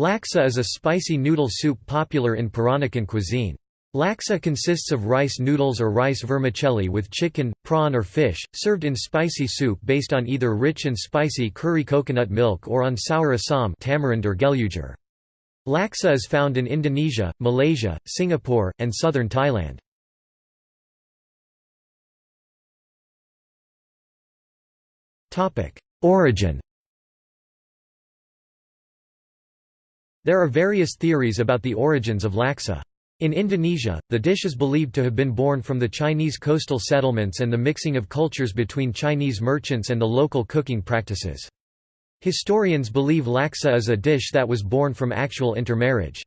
Laksa is a spicy noodle soup popular in Peranakan cuisine. Laksa consists of rice noodles or rice vermicelli with chicken, prawn or fish, served in spicy soup based on either rich and spicy curry coconut milk or on sour assam tamarind or gelugur. Laksa is found in Indonesia, Malaysia, Singapore, and southern Thailand. Origin There are various theories about the origins of laksa. In Indonesia, the dish is believed to have been born from the Chinese coastal settlements and the mixing of cultures between Chinese merchants and the local cooking practices. Historians believe laksa is a dish that was born from actual intermarriage.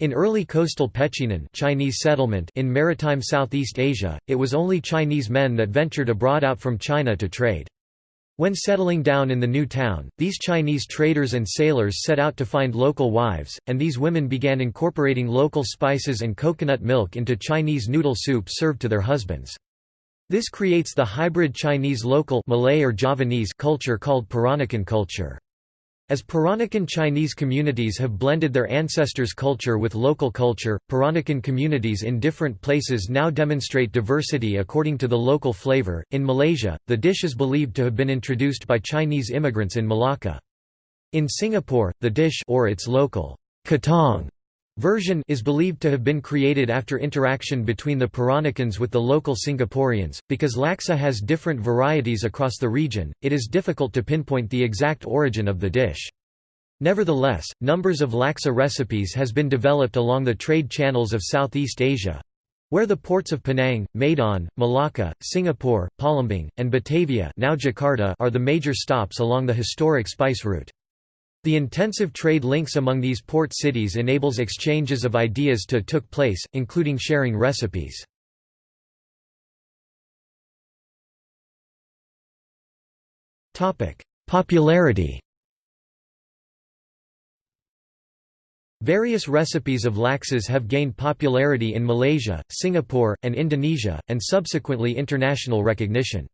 In early coastal Pecinan Chinese settlement in maritime Southeast Asia, it was only Chinese men that ventured abroad out from China to trade. When settling down in the new town, these Chinese traders and sailors set out to find local wives, and these women began incorporating local spices and coconut milk into Chinese noodle soup served to their husbands. This creates the hybrid Chinese local Malay or Javanese culture called Peranakan culture. As Peranakan Chinese communities have blended their ancestors' culture with local culture, Peranakan communities in different places now demonstrate diversity according to the local flavor. In Malaysia, the dish is believed to have been introduced by Chinese immigrants in Malacca. In Singapore, the dish or its local katong version is believed to have been created after interaction between the Peranakans with the local Singaporeans. Because laksa has different varieties across the region, it is difficult to pinpoint the exact origin of the dish. Nevertheless, numbers of laksa recipes has been developed along the trade channels of Southeast Asia, where the ports of Penang, Medan, Malacca, Singapore, Palembang, and Batavia now Jakarta are the major stops along the historic spice route. The intensive trade links among these port cities enables exchanges of ideas to took place, including sharing recipes. Popularity Various recipes of laksas have gained popularity in Malaysia, Singapore, and Indonesia, and subsequently international recognition.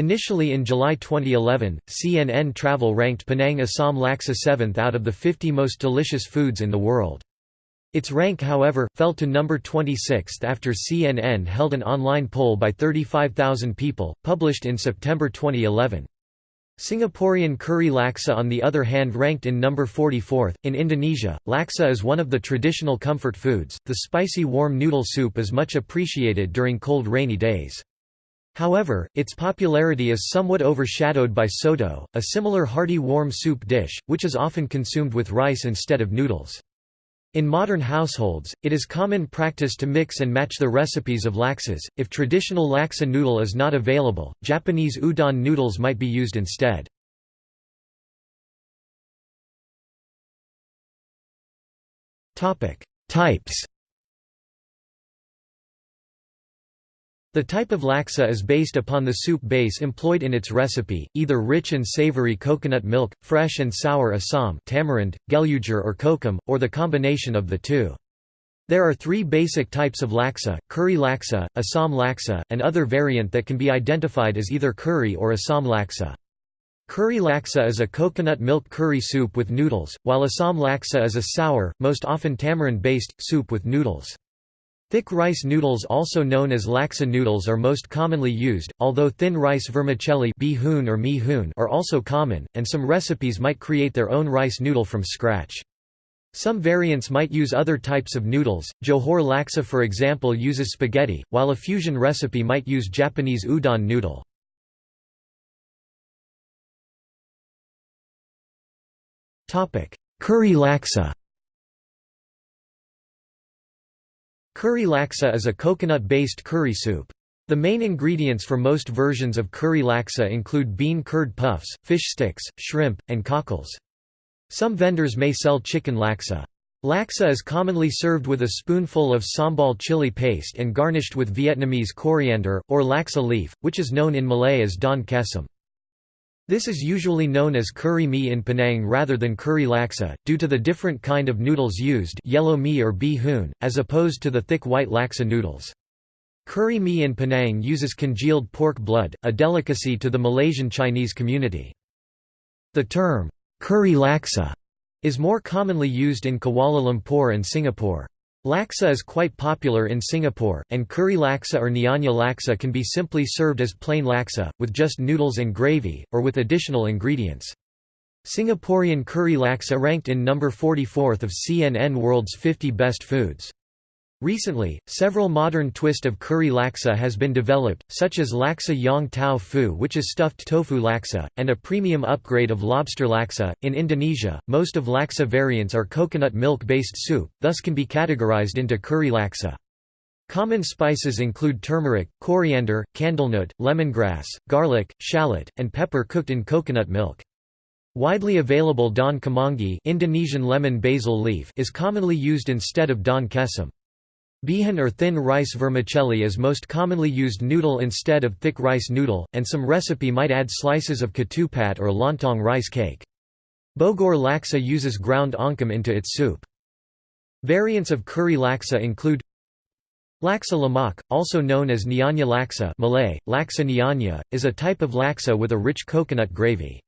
Initially in July 2011, CNN Travel ranked Penang Assam Laksa 7th out of the 50 most delicious foods in the world. Its rank however, fell to number 26th after CNN held an online poll by 35,000 people, published in September 2011. Singaporean curry laksa on the other hand ranked in number 44th. In Indonesia, laksa is one of the traditional comfort foods. The spicy warm noodle soup is much appreciated during cold rainy days. However, its popularity is somewhat overshadowed by soto, a similar hearty warm soup dish, which is often consumed with rice instead of noodles. In modern households, it is common practice to mix and match the recipes of laksas. If traditional laksa noodle is not available, Japanese udon noodles might be used instead. Types The type of laksa is based upon the soup base employed in its recipe, either rich and savory coconut milk, fresh and sour assam tamarind, gelugur or kokum, or the combination of the two. There are three basic types of laksa, curry laksa, assam laksa, and other variant that can be identified as either curry or assam laksa. Curry laksa is a coconut milk curry soup with noodles, while assam laksa is a sour, most often tamarind-based, soup with noodles. Thick rice noodles also known as laksa noodles are most commonly used, although thin rice vermicelli or are also common, and some recipes might create their own rice noodle from scratch. Some variants might use other types of noodles, Johor laksa for example uses spaghetti, while a fusion recipe might use Japanese udon noodle. Curry laksa Curry laksa is a coconut-based curry soup. The main ingredients for most versions of curry laksa include bean curd puffs, fish sticks, shrimp, and cockles. Some vendors may sell chicken laksa. Laksa is commonly served with a spoonful of sambal chili paste and garnished with Vietnamese coriander, or laksa leaf, which is known in Malay as daun kesum. This is usually known as curry mee in Penang rather than curry laksa, due to the different kind of noodles used yellow mee or hoon, as opposed to the thick white laksa noodles. Curry mee in Penang uses congealed pork blood, a delicacy to the Malaysian Chinese community. The term, curry laksa, is more commonly used in Kuala Lumpur and Singapore. Laksa is quite popular in Singapore, and curry laksa or nyonya laksa can be simply served as plain laksa, with just noodles and gravy, or with additional ingredients. Singaporean curry laksa ranked in number 44th of CNN World's 50 Best Foods. Recently, several modern twist of curry laksa has been developed, such as laksa yong tau fu which is stuffed tofu laksa, and a premium upgrade of lobster laksa. In Indonesia, most of laksa variants are coconut milk-based soup, thus can be categorized into curry laksa. Common spices include turmeric, coriander, candlenut, lemongrass, garlic, shallot, and pepper cooked in coconut milk. Widely available daun kemangi Indonesian lemon basil leaf is commonly used instead of daun kesum. Bihun or thin rice vermicelli is most commonly used noodle instead of thick rice noodle, and some recipe might add slices of ketupat or lontong rice cake. Bogor laksa uses ground oncom into its soup. Variants of curry laksa include Laksa lemak, also known as nyonya laksa Malay, laksa nyonya, is a type of laksa with a rich coconut gravy.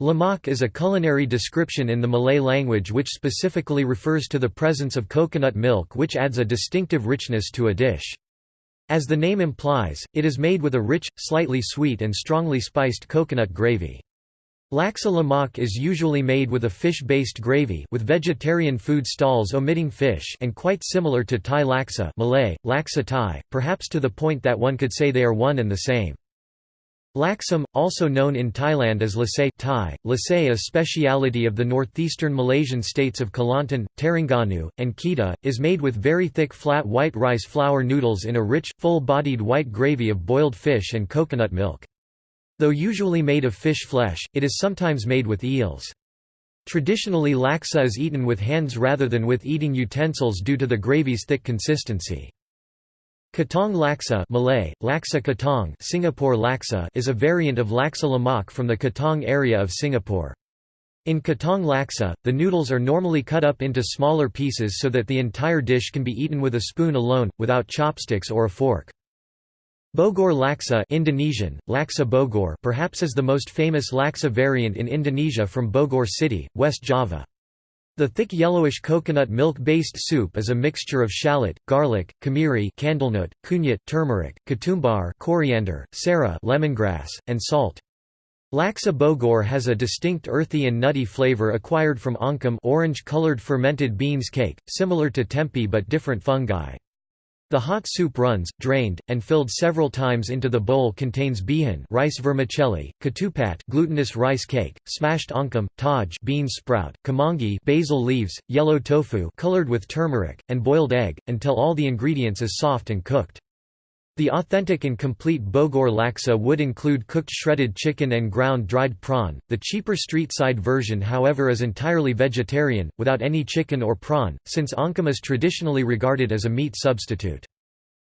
Lemak is a culinary description in the Malay language which specifically refers to the presence of coconut milk which adds a distinctive richness to a dish. As the name implies, it is made with a rich, slightly sweet and strongly spiced coconut gravy. Laksa lemak is usually made with a fish-based gravy with vegetarian food stalls omitting fish and quite similar to Thai laksa Malay, laksa Thai, perhaps to the point that one could say they are one and the same. Laksam, also known in Thailand as lasai Thai, lasai a speciality of the northeastern Malaysian states of Kelantan, Terengganu, and Kedah, is made with very thick flat white rice flour noodles in a rich, full-bodied white gravy of boiled fish and coconut milk. Though usually made of fish flesh, it is sometimes made with eels. Traditionally laksa is eaten with hands rather than with eating utensils due to the gravy's thick consistency. Katong laksa Malay, laksa katong Singapore laksa is a variant of laksa lemak from the Katong area of Singapore. In katong laksa, the noodles are normally cut up into smaller pieces so that the entire dish can be eaten with a spoon alone, without chopsticks or a fork. Bogor laksa Indonesian, laksa Bogor perhaps is the most famous laksa variant in Indonesia from Bogor City, West Java. The thick yellowish coconut milk-based soup is a mixture of shallot, garlic, kemiri candlenut, kunyit turmeric, ketumbar coriander, sara lemongrass, and salt. Laksa Bogor has a distinct earthy and nutty flavor acquired from oncom orange-colored fermented beans cake, similar to tempeh but different fungi. The hot soup runs, drained, and filled several times into the bowl contains bihun rice vermicelli, ketupat glutinous rice cake, smashed oncom, taj bean sprout, kemangi basil leaves, yellow tofu colored with turmeric, and boiled egg, until all the ingredients is soft and cooked. The authentic and complete Bogor laksa would include cooked shredded chicken and ground dried prawn. The cheaper street side version, however, is entirely vegetarian, without any chicken or prawn, since oncom is traditionally regarded as a meat substitute.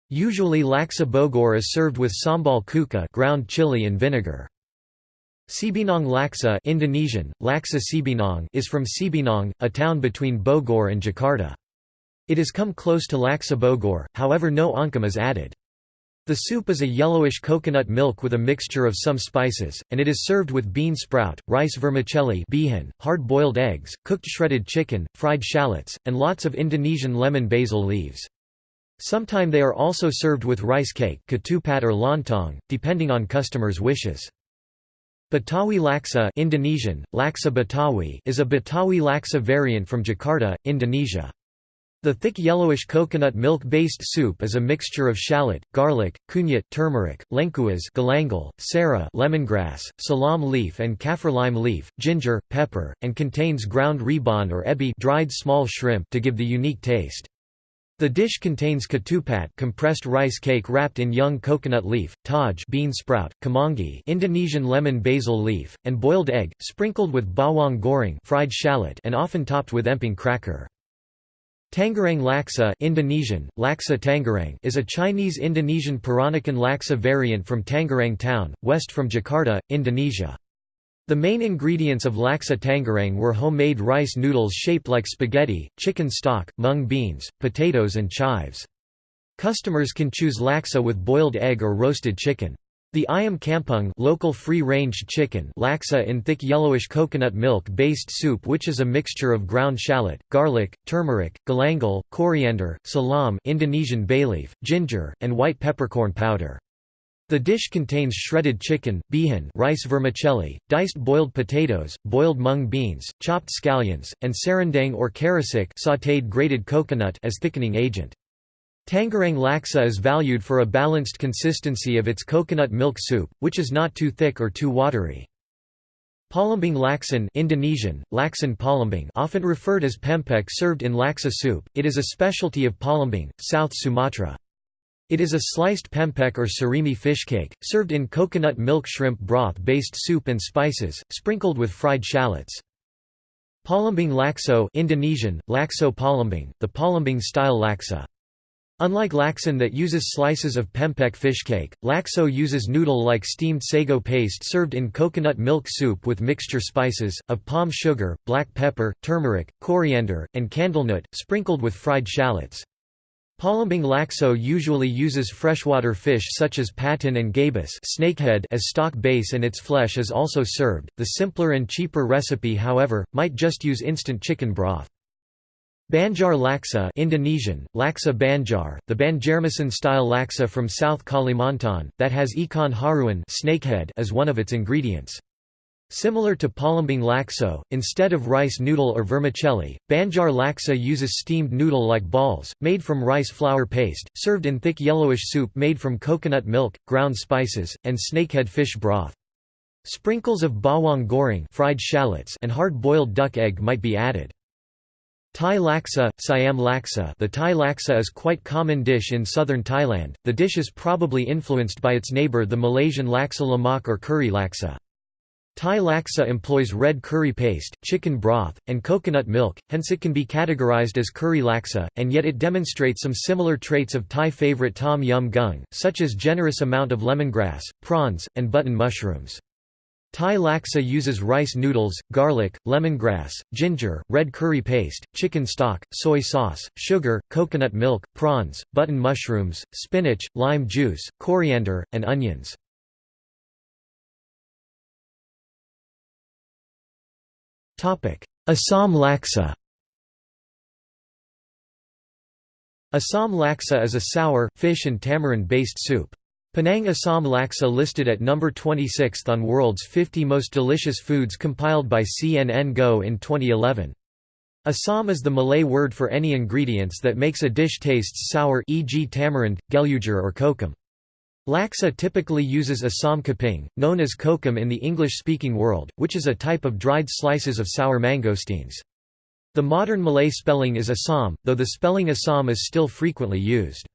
Usually laksa Bogor is served with sambal cuka ground chili and vinegar. Cibinong laksa Indonesian, laksa Cibinong is from Cibinong, a town between Bogor and Jakarta. It has come close to laksa Bogor, however no oncom is added. The soup is a yellowish coconut milk with a mixture of some spices, and it is served with bean sprout, rice vermicelli hard-boiled eggs, cooked shredded chicken, fried shallots, and lots of Indonesian lemon basil leaves. Sometime they are also served with rice cake ketupat or lontong, depending on customers' wishes. Betawi laksa Indonesian, laksa Betawi is a Betawi laksa variant from Jakarta, Indonesia. The thick yellowish coconut milk-based soup is a mixture of shallot, garlic, kunyit turmeric, lengkuas galangal, sara lemongrass, salam leaf and kaffir lime leaf, ginger, pepper, and contains ground rebon or ebi dried small shrimp to give the unique taste. The dish contains ketupat compressed rice cake wrapped in young coconut leaf, taj bean sprout, kemangi Indonesian lemon basil leaf, and boiled egg, sprinkled with bawang goreng fried shallot and often topped with emping cracker. Tangerang laksa Indonesian, laksa Tangerang is a Chinese-Indonesian Peranakan laksa variant from Tangerang town, west from Jakarta, Indonesia. The main ingredients of laksa Tangerang were homemade rice noodles shaped like spaghetti, chicken stock, mung beans, potatoes and chives. Customers can choose laksa with boiled egg or roasted chicken. The ayam kampung local free-ranged chicken laksa in thick yellowish coconut milk-based soup which is a mixture of ground shallot, garlic, turmeric, galangal, coriander, salam Indonesian bay leaf, ginger, and white peppercorn powder. The dish contains shredded chicken, bihun rice vermicelli, diced boiled potatoes, boiled mung beans, chopped scallions, and serundeng or kerisik sautéed grated coconut as thickening agent. Tangerang laksa is valued for a balanced consistency of its coconut milk soup, which is not too thick or too watery. Palembang laksan Indonesian, laksan palembang often referred as pempek served in laksa soup, it is a specialty of Palembang, South Sumatra. It is a sliced pempek or surimi fish cake, served in coconut milk shrimp broth-based soup and spices, sprinkled with fried shallots. Palembang lakso Indonesian, lakso palembang, the Palembang-style laksa. Unlike laksan that uses slices of pempek fish cake, lakso uses noodle-like steamed sago paste served in coconut milk soup with mixture spices, of palm sugar, black pepper, turmeric, coriander, and candlenut, sprinkled with fried shallots. Palembang lakso usually uses freshwater fish such as patin and gabus snakehead as stock base and its flesh is also served. The simpler and cheaper recipe however, might just use instant chicken broth. Banjar laksa Indonesian, laksa banjar, the Banjarmasin-style laksa from South Kalimantan, that has ikan haruan snakehead as one of its ingredients. Similar to Palembang lakso, instead of rice noodle or vermicelli, Banjar laksa uses steamed noodle-like balls, made from rice flour paste, served in thick yellowish soup made from coconut milk, ground spices, and snakehead fish broth. Sprinkles of bawang goreng fried shallots and hard-boiled duck egg might be added. Thai laksa, Siam laksa The Thai laksa is quite common dish in southern Thailand, the dish is probably influenced by its neighbour the Malaysian laksa lemak or curry laksa. Thai laksa employs red curry paste, chicken broth, and coconut milk, hence it can be categorized as curry laksa, and yet it demonstrates some similar traits of Thai favorite tom yum gung, such as generous amount of lemongrass, prawns, and button mushrooms. Thai laksa uses rice noodles, garlic, lemongrass, ginger, red curry paste, chicken stock, soy sauce, sugar, coconut milk, prawns, button mushrooms, spinach, lime juice, coriander, and onions. Assam laksa Assam laksa is a sour, fish and tamarind-based soup. Penang Assam Laksa listed at number 26th on World's 50 Most Delicious Foods compiled by CNN Go in 2011. Assam is the Malay word for any ingredients that makes a dish tastes sour e.g. tamarind, gelugur or kokum. Laksa typically uses Assam kaping, known as kokum in the English-speaking world, which is a type of dried slices of sour mangosteens. The modern Malay spelling is Assam, though the spelling Assam is still frequently used.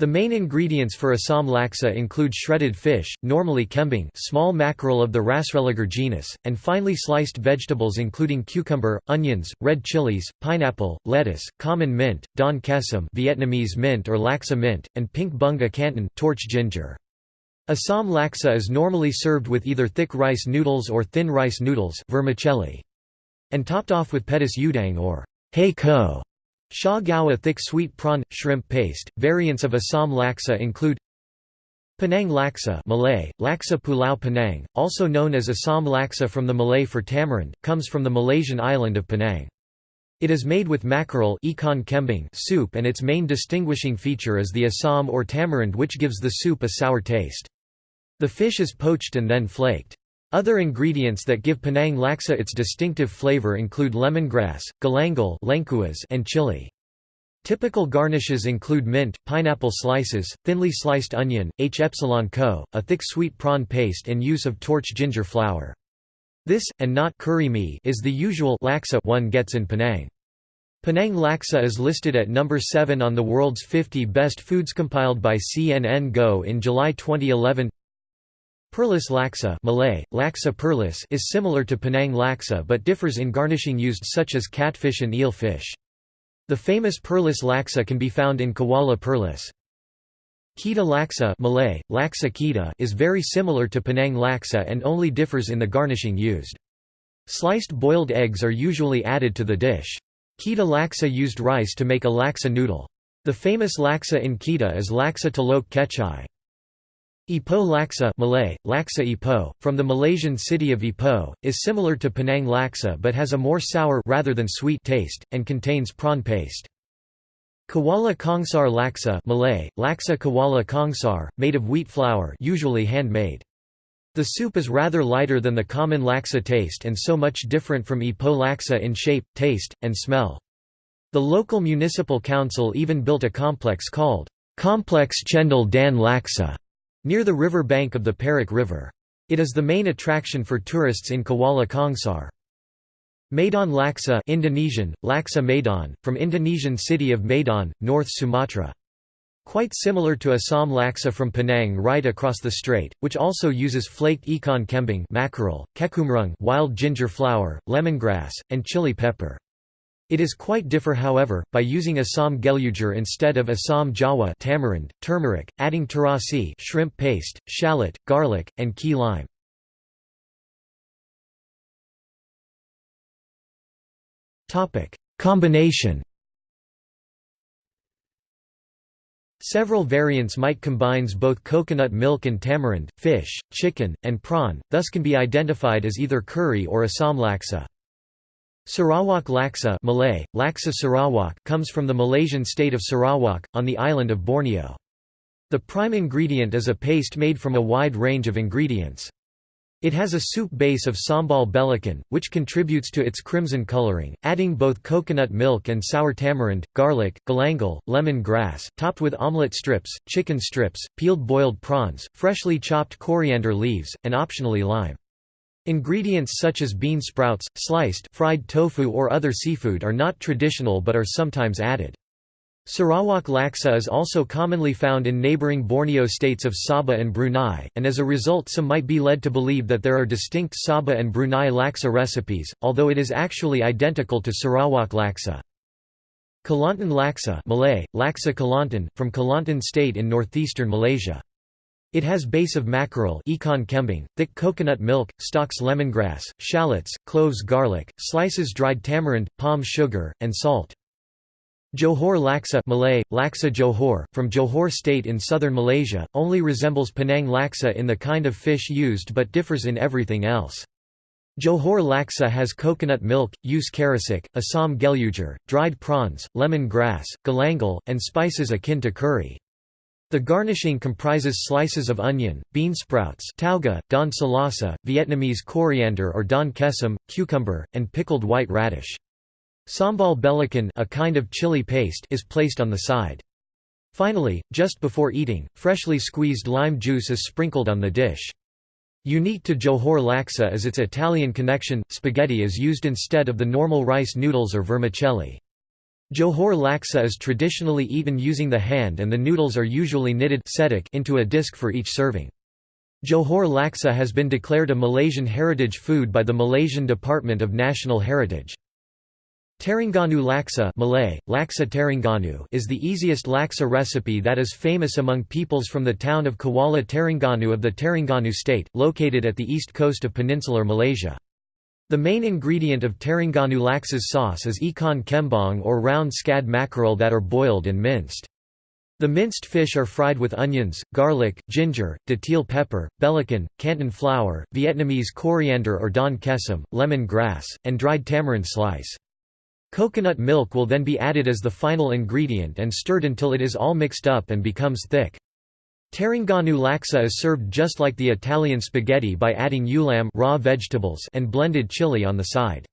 The main ingredients for Assam laksa include shredded fish, normally kembung small mackerel of the Rastrelliger genus, and finely sliced vegetables including cucumber, onions, red chilies, pineapple, lettuce, common mint, daun kesum Vietnamese mint or laksa mint, and pink bunga kantan torch ginger. Assam laksa is normally served with either thick rice noodles or thin rice noodles vermicelli. And topped off with petis udang or hay ko Sha Gao a thick sweet prawn shrimp paste. Variants of Assam laksa include Penang laksa Malay, laksa pulau Penang, also known as Assam laksa from the Malay for tamarind, comes from the Malaysian island of Penang. It is made with mackerel ikan kembung soup and its main distinguishing feature is the assam or tamarind which gives the soup a sour taste. The fish is poached and then flaked. Other ingredients that give Penang laksa its distinctive flavor include lemongrass, galangal and chili. Typical garnishes include mint, pineapple slices, thinly sliced onion, h epsilon co, a thick sweet prawn paste and use of torch ginger flower. This, and not curry mee, is the usual laksa one gets in Penang. Penang laksa is listed at number 7 on the world's 50 best foods compiled by CNN Go in July 2011. Perlis laksa Malay, laksa perlis is similar to Penang laksa but differs in garnishing used such as catfish and eel fish. The famous Perlis laksa can be found in Kuala Perlis. Kedah laksa Malay, laksa Kedah is very similar to Penang laksa and only differs in the garnishing used. Sliced boiled eggs are usually added to the dish. Kedah laksa used rice to make a laksa noodle. The famous laksa in Kedah is laksa telok kecai. Ipoh laksa Malay, laksa Ipoh, from the Malaysian city of Ipoh, is similar to Penang laksa but has a more sour rather than sweet taste, and contains prawn paste. Kuala Kangsar laksa Malay, laksa Kuala Kangsar, made of wheat flour usually handmade. The soup is rather lighter than the common laksa taste and so much different from Ipoh laksa in shape, taste, and smell. The local municipal council even built a complex called Complex Chendol Dan Laksa near the river bank of the Perak River. It is the main attraction for tourists in Kuala Kangsar. Medan Laksa Indonesian, Laksa Medan, from Indonesian city of Medan, North Sumatra. Quite similar to Assam laksa from Penang right across the strait, which also uses flaked ikan kembung mackerel, kecombrang wild ginger flower, lemongrass, and chili pepper. It is quite differ however, by using Assam gelugur instead of Assam jawa tamarind, turmeric, adding terasi shrimp paste, shallot, garlic, and key lime. Combination Several variants might combines both coconut milk and tamarind, fish, chicken, and prawn, thus can be identified as either curry or Assam laksa. Sarawak laksa Malay, laksa Sarawak comes from the Malaysian state of Sarawak, on the island of Borneo. The prime ingredient is a paste made from a wide range of ingredients. It has a soup base of sambal belacan, which contributes to its crimson coloring, adding both coconut milk and sour tamarind, garlic, galangal, lemon grass, topped with omelette strips, chicken strips, peeled boiled prawns, freshly chopped coriander leaves, and optionally lime. Ingredients such as bean sprouts, sliced fried tofu or other seafood are not traditional but are sometimes added. Sarawak laksa is also commonly found in neighbouring Borneo states of Sabah and Brunei, and as a result some might be led to believe that there are distinct Sabah and Brunei laksa recipes, although it is actually identical to Sarawak laksa. Kelantan laksa Malay, laksa Kelantan, from Kelantan state in northeastern Malaysia. It has base of mackerel ikan kembung, thick coconut milk, stalks lemongrass, shallots, cloves garlic, slices dried tamarind, palm sugar, and salt. Johor laksa Malay, laksa Johor, from Johor state in southern Malaysia, only resembles Penang laksa in the kind of fish used but differs in everything else. Johor laksa has coconut milk, use kerisik, Assam gelugur, dried prawns, lemon grass, galangal, and spices akin to curry. The garnishing comprises slices of onion, bean sprouts tauge, don salasa, Vietnamese coriander or daun kesum, cucumber, and pickled white radish. Sambal belacan a kind of chili paste is placed on the side. Finally, just before eating, freshly squeezed lime juice is sprinkled on the dish. Unique to Johor laksa is its Italian connection, spaghetti is used instead of the normal rice noodles or vermicelli. Johor laksa is traditionally eaten using the hand and the noodles are usually knitted into a disc for each serving. Johor laksa has been declared a Malaysian heritage food by the Malaysian Department of National Heritage. Terengganu laksa Malay, laksa Terengganu is the easiest laksa recipe that is famous among peoples from the town of Kuala Terengganu of the Terengganu state, located at the east coast of peninsular Malaysia. The main ingredient of Terengganu laksa's sauce is ikan kembung or round scad mackerel that are boiled and minced. The minced fish are fried with onions, garlic, ginger, datil pepper, belacan, kantan flower, Vietnamese coriander or daun kesum, lemon grass, and dried tamarind slice. Coconut milk will then be added as the final ingredient and stirred until it is all mixed up and becomes thick. Terengganu laksa is served just like the Italian spaghetti by adding ulam raw vegetables and blended chili on the side.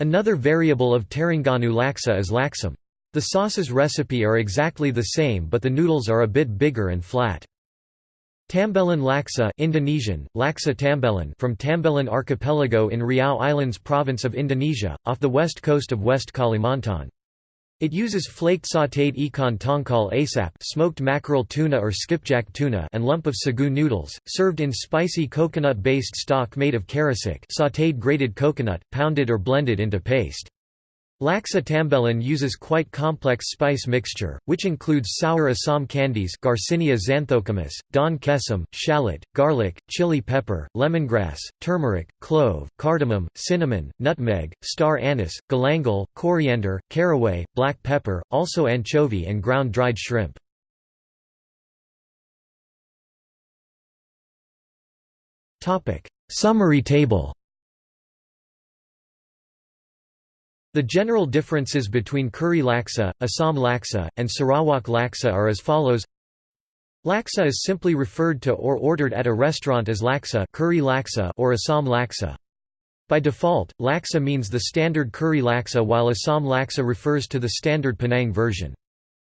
Another variable of Terengganu laksa is laksam. The sauce's recipe are exactly the same but the noodles are a bit bigger and flat. Tambelan laksa Indonesian, laksa Tambelan from Tambelan archipelago in Riau Islands province of Indonesia, off the west coast of West Kalimantan. It uses flaked sautéed ikan tongkol asap smoked mackerel tuna or skipjack tuna and lump of sagu noodles, served in spicy coconut-based stock made of kerisik sautéed grated coconut, pounded or blended into paste. Laksa Tambelan uses quite complex spice mixture, which includes sour Assam candies Garcinia xanthochymus, daun kesum, shallot, garlic, chili pepper, lemongrass, turmeric, clove, cardamom, cinnamon, nutmeg, star anise, galangal, coriander, caraway, black pepper, also anchovy and ground dried shrimp. Summary table. The general differences between curry laksa, Assam laksa, and Sarawak laksa are as follows. Laksa is simply referred to or ordered at a restaurant as laksa, curry laksa or Assam laksa. By default, laksa means the standard curry laksa while Assam laksa refers to the standard Penang version.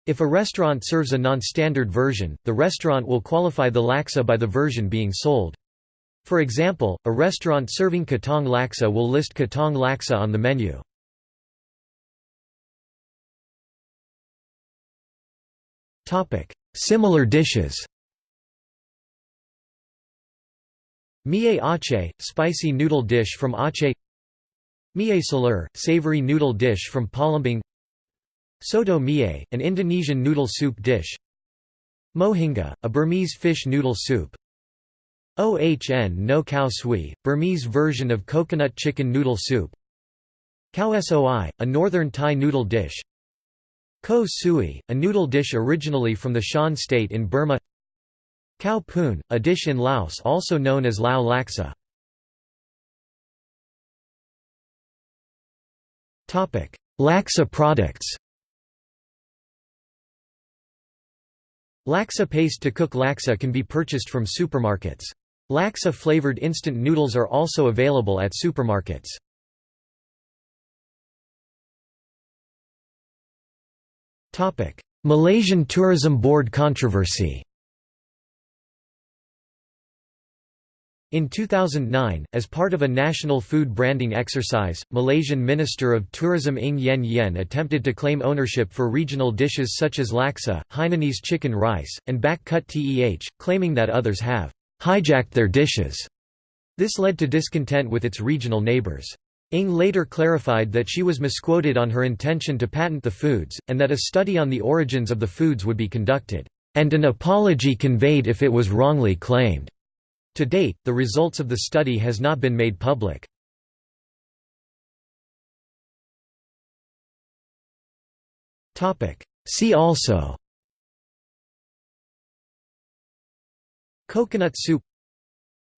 If a restaurant serves a non-standard version, the restaurant will qualify the laksa by the version being sold. For example, a restaurant serving Katong laksa will list Katong laksa on the menu. Similar dishes. Mie Aceh, spicy noodle dish from Aceh Mie Salur, savory noodle dish from Palembang. Soto mie, an Indonesian noodle soup dish. Mohinga, a Burmese fish noodle soup. Ohn no khao sui, Burmese version of coconut chicken noodle soup. Khao soi, a northern Thai noodle dish Ko sui, a noodle dish originally from the Shan state in Burma Khao poon, a dish in Laos also known as Lao laksa. Laksa products Laksa paste to cook laksa can be purchased from supermarkets. Laksa-flavored instant noodles are also available at supermarkets. Malaysian Tourism Board controversy In 2009, as part of a national food branding exercise, Malaysian Minister of Tourism Ng Yen Yen attempted to claim ownership for regional dishes such as laksa, Hainanese chicken rice, and bak kut teh, claiming that others have hijacked their dishes. This led to discontent with its regional neighbours. Ng later clarified that she was misquoted on her intention to patent the foods, and that a study on the origins of the foods would be conducted, and an apology conveyed if it was wrongly claimed. To date, the results of the study has not been made public. See also Coconut soup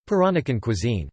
Peranakan cuisine